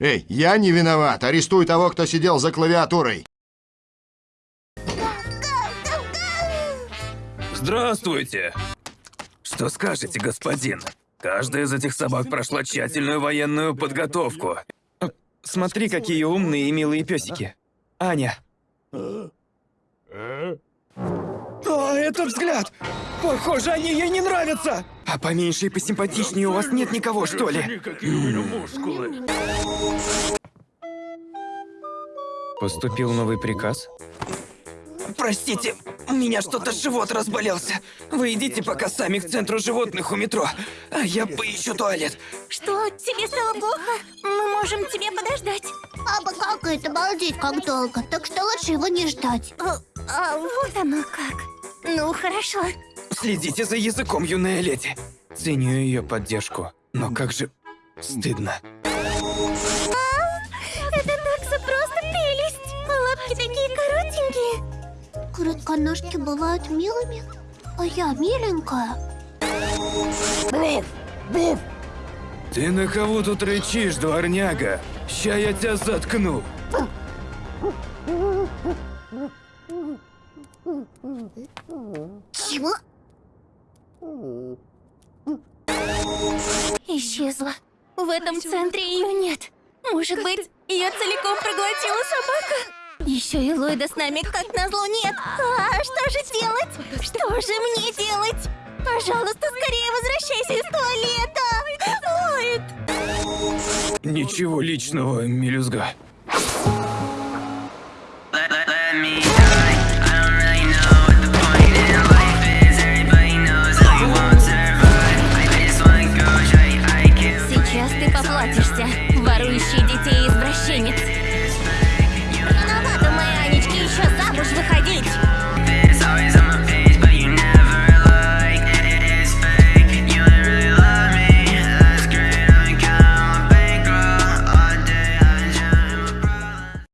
Эй, я не виноват. Арестуй того, кто сидел за клавиатурой. Здравствуйте! Что скажете, господин? Каждая из этих собак прошла тщательную военную подготовку. Смотри, какие умные и милые песики. Аня. О, этот взгляд! Похоже, они ей не нравятся! А поменьше и посимпатичнее у вас нет никого, что ли? Поступил новый приказ. Простите, у меня что-то живот разболелся. Вы идите пока сами к центру животных у метро, а я поищу туалет. Что, тебе стало плохо? Мы можем тебе подождать. А бы как это, балдеть как долго, так что лучше его не ждать. А, а вот оно как. Ну, хорошо. Следите за языком, юная леди. Ценю ее поддержку, но как же стыдно. Это такса просто прелесть. Лапки такие коротенькие. Коротконожки бывают милыми, а я миленькая. Ты на кого тут рычишь, дворняга? Ща я тебя заткну. Чего? Исчезла. В этом центре ее нет. Может быть, ее целиком проглотила собака? Еще и Ллойда с нами, как назло, нет. А что же делать? Что же мне делать? Пожалуйста, скорее возвращайся из туалета. Ллойд! Ничего личного, мелюзга.